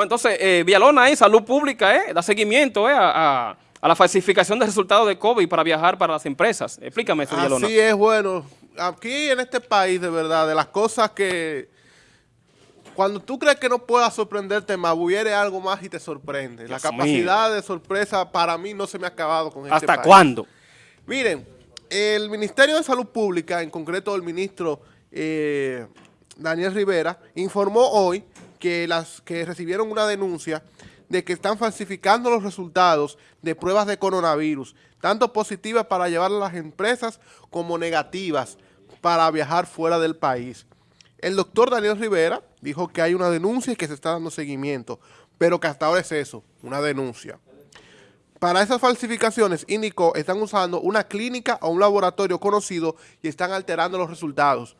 Bueno, entonces, eh, Villalona ahí, Salud Pública, eh, da seguimiento eh, a, la falsificación de resultados de COVID para viajar para las empresas. Explícame eso, Villalona. Así es, bueno, aquí en este país, de verdad, de las cosas que... Cuando tú crees que no pueda sorprenderte más, hubiere algo más y te sorprende. la capacidad de sorpresa para mí no se me ha acabado con este ¿Hasta ¿Hasta cuándo? Miren, el Ministerio de Salud Pública, en concreto el ministro eh, Daniel Rivera, informó hoy que, las, que recibieron una denuncia de que están falsificando los resultados de pruebas de coronavirus, tanto positivas para llevar a las empresas como negativas para viajar fuera del país. El doctor Daniel Rivera dijo que hay una denuncia y que se está dando seguimiento, pero que hasta ahora es eso, una denuncia. Para esas falsificaciones, indicó, están usando una clínica o un laboratorio conocido y están alterando los resultados.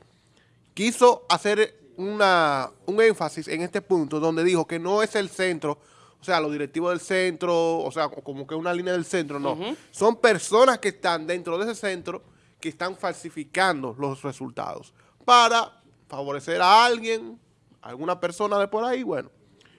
Quiso hacer una, un énfasis en este punto donde dijo que no es el centro, o sea, los directivos del centro, o sea, como que una línea del centro, no. Son personas que están dentro de ese centro que están falsificando los resultados para favorecer a alguien, alguna persona de por ahí, bueno,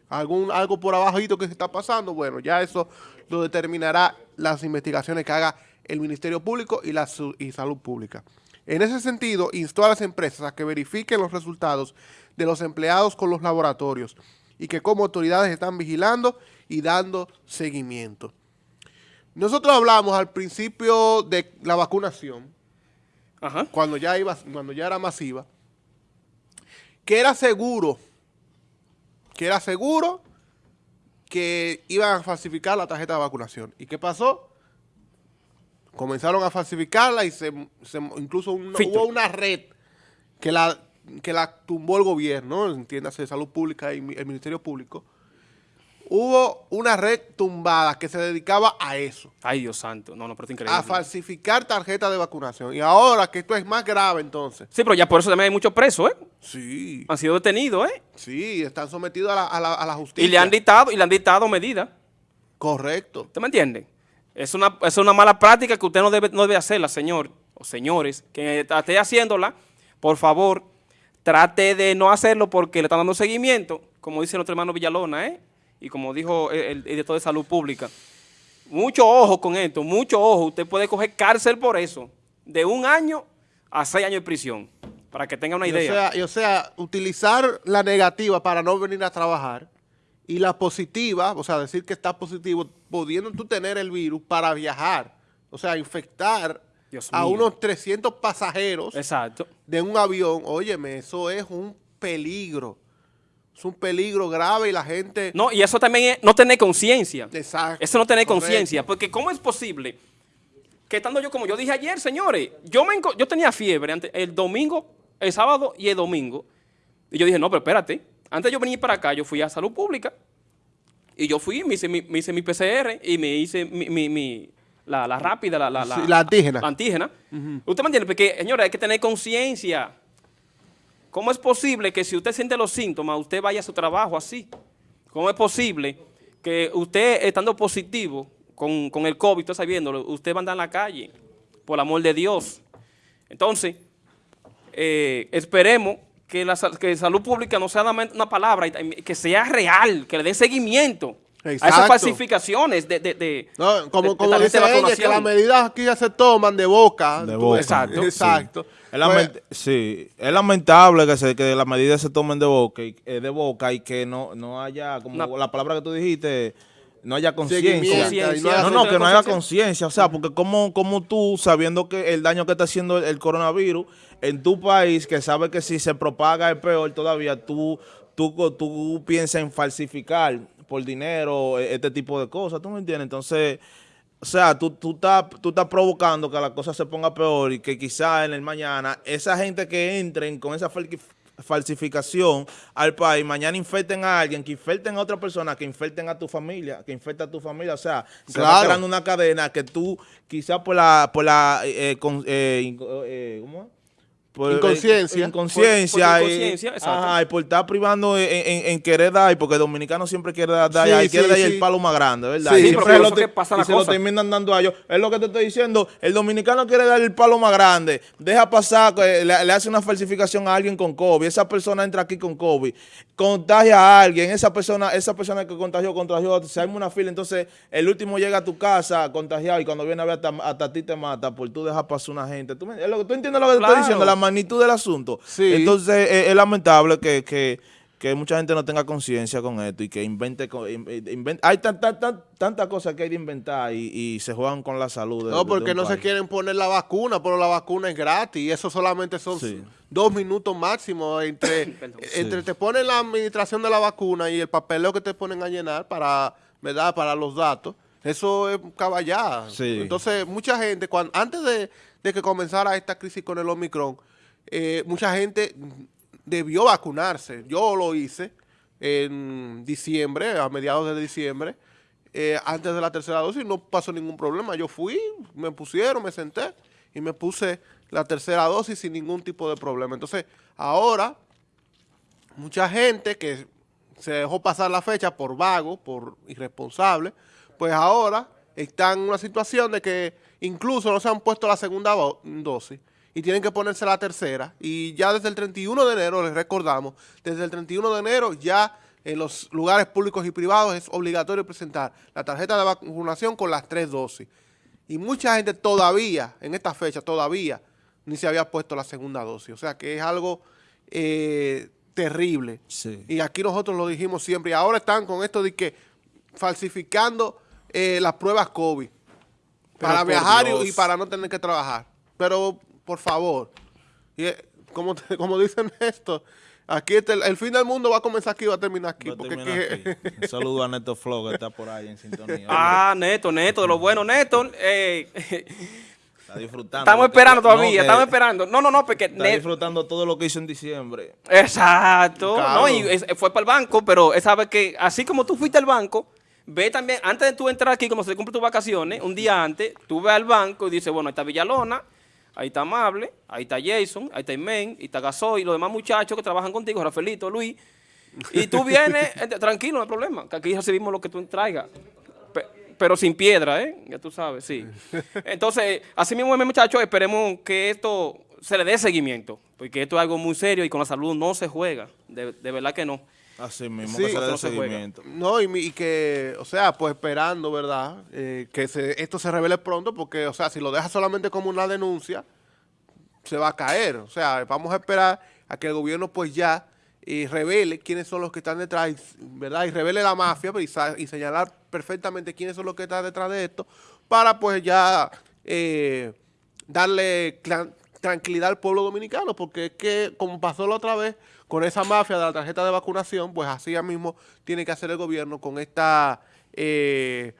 algún algo por abajito que se está pasando, bueno, ya eso lo determinará las investigaciones que haga el Ministerio Público y la y Salud Pública. En ese sentido, instó a las empresas a que verifiquen los resultados de los empleados con los laboratorios y que como autoridades están vigilando y dando seguimiento. Nosotros hablamos al principio de la vacunación, Cuando, ya iba, cuando ya era masiva, que era seguro, que era seguro que iban a falsificar la tarjeta de vacunación. ¿Y qué pasó? Comenzaron a falsificarla y se, incluso hubo una red que la, que la tumbó el gobierno, entiéndase, Salud Pública y el Ministerio Público, hubo una red tumbada que se dedicaba a eso. Ay, Dios santo. No, no, pero es increíble. A falsificar tarjetas de vacunación. Y ahora que esto es más grave, entonces. Sí, pero ya por eso también hay muchos presos, ¿eh? Sí. Han sido detenidos, ¿eh? Sí, están sometidos a la, a la, a la justicia. Y le han dictado, y le han dictado medidas. Correcto. ¿Usted me entiende? Es una, es una mala práctica que usted no debe, no debe hacerla, señor o señores. Que esté haciéndola, por favor, trate de no hacerlo porque le están dando seguimiento, como dice nuestro hermano Villalona, ¿eh? y como dijo el, director de Salud Pública. Mucho ojo con esto, mucho ojo. Usted puede coger cárcel por eso, de un año a seis años de prisión, para que tenga una idea. O sea, y o sea, utilizar la negativa para no venir a trabajar y la positiva, o sea, decir que está positivo, pudiendo tú tener el virus para viajar, o sea, infectar a unos 300 pasajeros Exacto. de un avión, óyeme, eso es un peligro. Es un peligro grave y la gente... No, y eso también es no tener conciencia. Exacto. Eso no tener conciencia, porque ¿cómo es posible que estando yo, como yo dije ayer, señores, yo, me, yo tenía fiebre el domingo, el sábado y el domingo, y yo dije, no, pero espérate, antes de yo venir para acá, yo fui a Salud Pública y yo fui, me hice mi, me hice mi PCR y me hice mi, mi, la, la, rápida, la, la, la, antígena. La antígena. Usted me entiende, porque, señora, hay que tener conciencia. ¿Cómo es posible que si usted siente los síntomas, usted vaya a su trabajo así? ¿Cómo es posible que usted, estando positivo con, con el COVID, usted sabiéndolo, usted va a andar en la calle? Por el amor de Dios. Entonces, eh, esperemos que la que salud pública no sea una palabra, que sea real, que le den seguimiento a esas falsificaciones de, de, de no, como, como dice ella, que las medidas aquí ya se toman de boca. De boca. Exacto. Exacto. Es pues, sí, es lamentable que, se, que las medidas se tomen de boca y, eh, de boca y que no, no haya, como la palabra que tú dijiste, no haya conciencia. No, no, que no haya conciencia. O sea, porque como, como tú, sabiendo que el daño que está haciendo el, coronavirus en tu país, que sabe que si se propaga es peor todavía, tú, tú, tú piensas en falsificar por dinero e, este tipo de cosas. ¿Tú me entiendes? Entonces... O sea, tú, tú, estás, tú estás provocando que la cosa se ponga peor y que quizá en el mañana esa gente que entren con esa falsificación al país, mañana infecten a alguien, que infecten a otra persona, que infecten a tu familia, que infecten a tu familia. O sea, se va creando una cadena que tú quizás por la, por la, eh, eh, eh, por inconsciencia. Inconsciencia. Por, inconsciencia, y, por estar privando en, querer dar, porque el dominicano siempre quiere dar, y quiere dar el palo más grande, ¿verdad? Sí, siempre lo que pasa y se lo terminan dando a ellos. Es lo que te estoy diciendo, el dominicano quiere dar el palo más grande, deja pasar, le, le hace una falsificación a alguien con COVID, esa persona entra aquí con COVID, contagia a alguien, esa persona esa persona que contagió, contagió, se arma una fila, entonces el último llega a tu casa contagiado y cuando viene a ver hasta, hasta ti te mata por tú dejas pasar una gente. ¿Tú, entiendes lo que te estoy diciendo? La magnitud del asunto. Entonces es, lamentable que, que, mucha gente no tenga conciencia con esto y que invente, hay tantas tanta, cosas que hay de inventar y, se juegan con la salud. no, porque no se quieren poner la vacuna, pero la vacuna es gratis y eso solamente son dos minutos máximo entre, entre te ponen la administración de la vacuna y el papeleo que te ponen a llenar para, ¿verdad? para los datos. Eso es caballada. Entonces, mucha gente, cuando antes de, de que comenzara esta crisis con el Omicron, eh, mucha gente debió vacunarse. Yo lo hice en diciembre, a mediados de diciembre, eh, antes de la tercera dosis, no pasó ningún problema. Yo fui, me pusieron, me senté y me puse la tercera dosis sin ningún tipo de problema. Entonces, ahora, mucha gente que se dejó pasar la fecha por vago, por irresponsable, pues ahora están en una situación de que incluso no se han puesto la segunda dosis y tienen que ponerse la tercera. Y ya desde el 31 de enero, les recordamos, desde el 31 de enero ya en los lugares públicos y privados es obligatorio presentar la tarjeta de vacunación con las tres dosis. Y mucha gente todavía, en esta fecha, todavía ni se había puesto la segunda dosis. O sea que es algo eh, terrible. Y aquí nosotros lo dijimos siempre. Y ahora están con esto de que falsificando eh, las pruebas COVID para viajar y para no tener que trabajar. Pero por favor. Y, eh, como, como dicen esto, aquí el, fin del mundo va a comenzar aquí y va a terminar aquí. Un saludo a Neto Flow que está por ahí en sintonía. Ah, Neto, Neto, de lo bueno, Neto. Eh, está disfrutando. Estamos esperando todavía, estamos esperando. No, no, no, porque... Está disfrutando todo lo que hizo en diciembre. Exacto. No, y fue para el banco, pero él sabe que así como tú fuiste al banco, ve también, antes de tú entrar aquí, como se cumple tus vacaciones, un día antes, tú ve al banco y dices, bueno, está Villalona, Ahí está Amable, ahí está Jason, ahí está Imen, ahí está Gasoy, los demás muchachos que trabajan contigo, Rafaelito, Luis. Y tú vienes, tranquilo, no hay problema, que aquí recibimos lo que tú traigas. Pero sin piedra, ¿eh? Ya tú sabes, sí. Entonces, así mismo, muchachos, esperemos que esto se le dé seguimiento, porque esto es algo muy serio y con la salud no se juega, de, verdad que no. Así mismo, que se seguimiento. No, y, que, o sea, pues esperando, ¿verdad? Eh, que esto se revele pronto, porque, o sea, si lo deja solamente como una denuncia, se va a caer. O sea, vamos a esperar a que el gobierno pues ya eh, revele quiénes son los que están detrás, ¿verdad? Y revele la mafia pues, y, señalar perfectamente quiénes son los que están detrás de esto, para pues ya eh, darle tranquilidad al pueblo dominicano, porque es que, como pasó la otra vez, con esa mafia de la tarjeta de vacunación, pues así mismo tiene que hacer el gobierno con esta eh,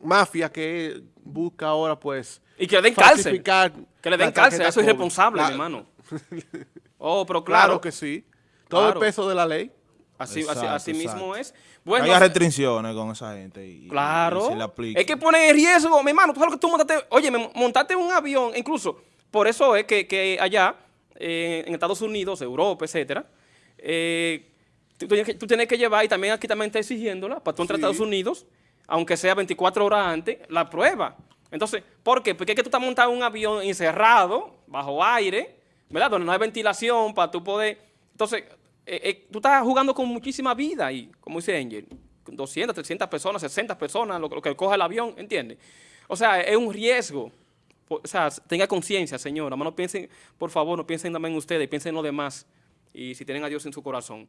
mafia que busca ahora, pues... Y que le den cárcel. Que le den cárcel, eso es irresponsable, hermano. Oh, pero claro. Claro que sí. Todo el peso de la ley. Así, así, mismo es. Bueno, Hay restricciones con esa gente. Y, claro. es que pone en riesgo, mi hermano. Tú sabes que tú montaste, oye, montaste un avión, incluso, por eso es que, que allá, eh, en Estados Unidos, Europa, etcétera, eh, tú, tienes que, llevar, y también aquí también está exigiéndola, para tú entrar a Estados Unidos, aunque sea 24 horas antes, la prueba. Entonces, ¿por qué? Porque es que tú estás montando un avión encerrado, bajo aire, ¿verdad? Donde no hay ventilación para tú poder... Entonces, eh, eh, tú estás jugando con muchísima vida y, como dice Angel, 200, 300 personas, 60 personas, lo, que coge el avión, ¿entiendes? O sea, es un riesgo. O sea, tenga conciencia, señora. No piensen, por favor, no piensen también ustedes, piensen en los demás y si tienen a Dios en su corazón.